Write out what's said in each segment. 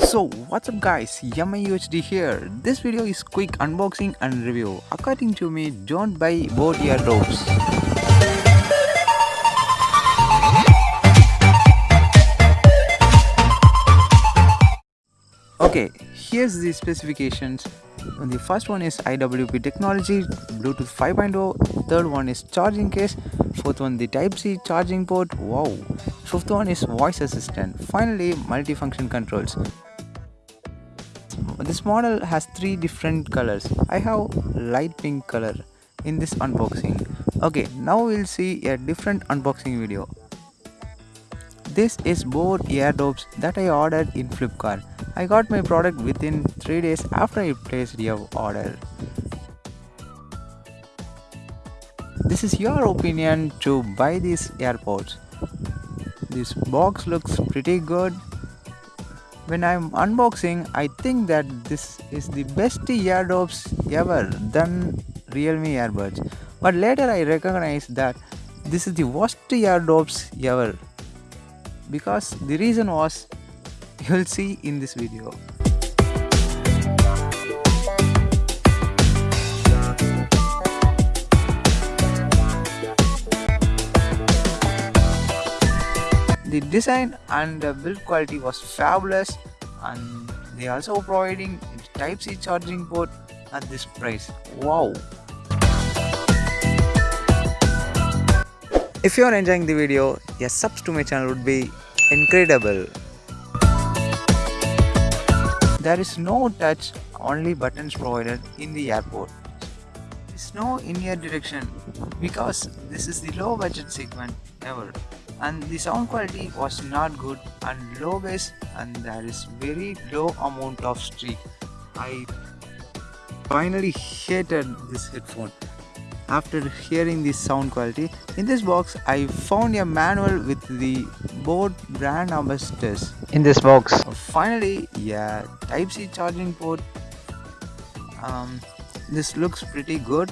So what's up guys, YamaUHD here. This video is quick unboxing and review. According to me, don't buy boAt Airdopes. Okay, here's the specifications. The first one is IWP technology, Bluetooth 5.0, third one is charging case, fourth one the Type-C charging port, wow, fifth one is voice assistant, finally multifunction controls. This model has three different colors. I have light pink color in this unboxing. Okay, now we'll see a different unboxing video. This is boAt Airdopes that I ordered in Flipkart. I got my product within 3 days after I placed your order. This is your opinion to buy these AirPods. This box looks pretty good. When I'm unboxing, I think that this is the best Airdopes ever than Realme earbuds. But later I recognize that this is the worst Airdopes ever because the reason was you'll see in this video the design and the build quality was fabulous and they also providing type c charging port at this price. Wow. If you are enjoying the video a subs to my channel would be incredible. There is no touch only buttons provided in the airport. Is no in-ear direction because this is the low budget segment ever and the sound quality was not good and low bass and there is very low amount of streak. I finally hated this headphone. After hearing the sound quality in this box i found a manual with the boAt brand ambassadors in this box. Finally yeah type c charging port. Um, this looks pretty good.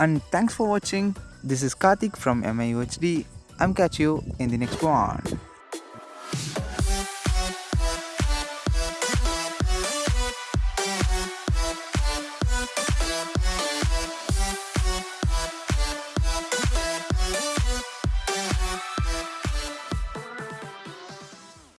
And thanks for watching this is karthik from MIUHD i'm catch you in the next one